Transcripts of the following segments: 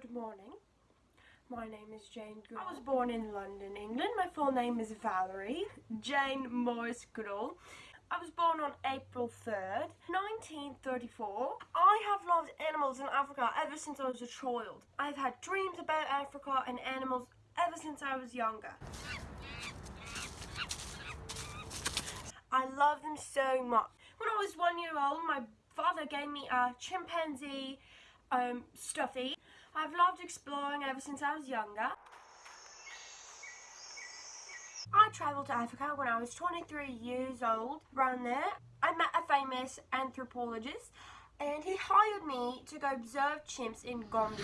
Good morning. My name is Jane Goodall. I was born in London, England. My full name is Valerie Jane Morris Goodall. I was born on April 3rd, 1934. I have loved animals in Africa ever since I was a child. I've had dreams about Africa and animals ever since I was younger. I love them so much. When I was one year old, my father gave me a chimpanzee um, stuffy. I've loved exploring ever since I was younger. I travelled to Africa when I was 23 years old. Around there, I met a famous anthropologist and he hired me to go observe chimps in Gombe.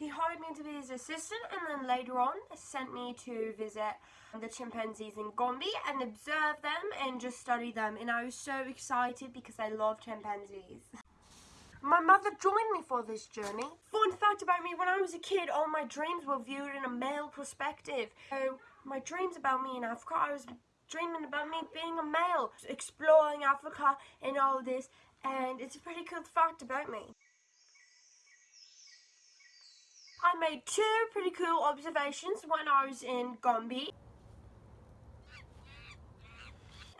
He hired me to be his assistant and then later on sent me to visit the chimpanzees in Gombe and observe them and just study them and I was so excited because I love chimpanzees. My mother joined me for this journey. Fun fact about me, when I was a kid, all my dreams were viewed in a male perspective. So my dreams about me in Africa, I was dreaming about me being a male, exploring Africa and all this, and it's a pretty cool fact about me. I made two pretty cool observations when I was in Gombe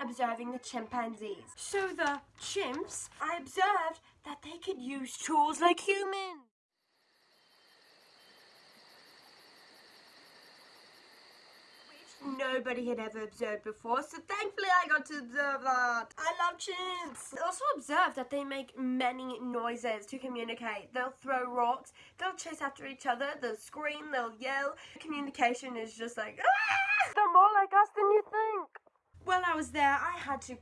observing the chimpanzees. So the chimps, I observed that they could use tools like humans. Nobody had ever observed before, so thankfully I got to observe that. I love chimps. I also observed that they make many noises to communicate. They'll throw rocks, they'll chase after each other, they'll scream, they'll yell. Communication is just like, ah! They're more like us than you think. While I was there, I had to,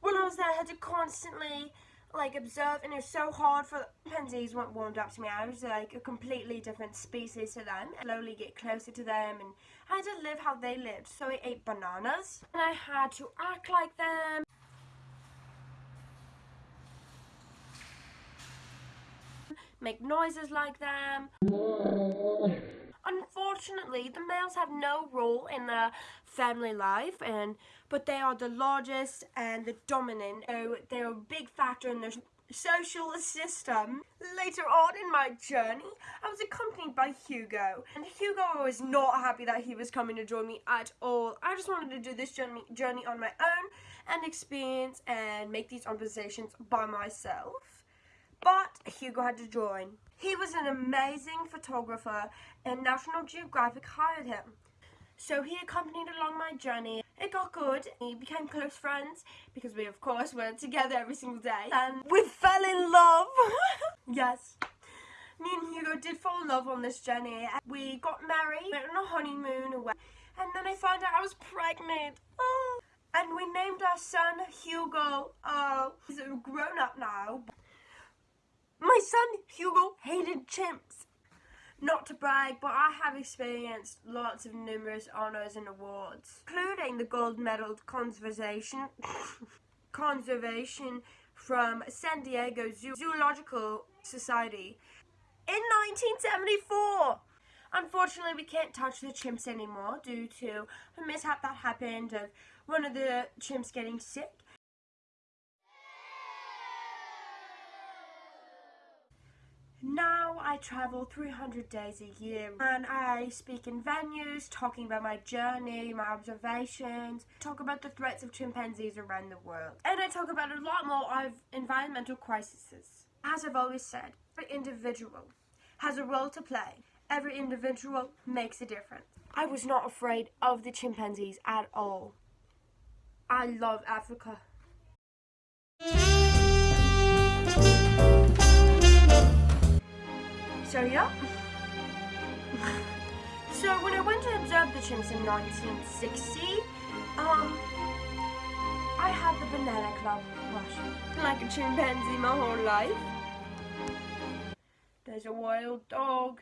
when I was there, I had to constantly like observe and it was so hard for chimpanzees weren't warmed up to me. I was like a completely different species to them. I slowly get closer to them and I had to live how they lived. So I ate bananas and I had to act like them. Make noises like them. Unfortunately, the males have no role in the family life, and but they are the largest and the dominant. So they're a big factor in the social system. Later on in my journey, I was accompanied by Hugo, and Hugo was not happy that he was coming to join me at all. I just wanted to do this journey, journey on my own and experience and make these observations by myself. But Hugo had to join. He was an amazing photographer and National Geographic hired him. So he accompanied along my journey. It got good. We became close friends because we of course were together every single day. And we fell in love. yes. Me and Hugo did fall in love on this journey. We got married, went on a honeymoon. And then I found out I was pregnant. Oh. And we named our son Hugo. Oh, he's a grown up now. My son Hugo hated chimps. Not to brag, but I have experienced lots of numerous honours and awards, including the gold medal conservation conservation from San Diego Zoo Zoological Society in 1974. Unfortunately, we can't touch the chimps anymore due to a mishap that happened of one of the chimps getting sick Now I travel 300 days a year and I speak in venues talking about my journey, my observations, talk about the threats of chimpanzees around the world. And I talk about a lot more of environmental crises. As I've always said, every individual has a role to play. Every individual makes a difference. I was not afraid of the chimpanzees at all. I love Africa. So yeah. so when I went to observe the chimps in 1960, um, I had the banana club watching like a chimpanzee my whole life. There's a wild dog.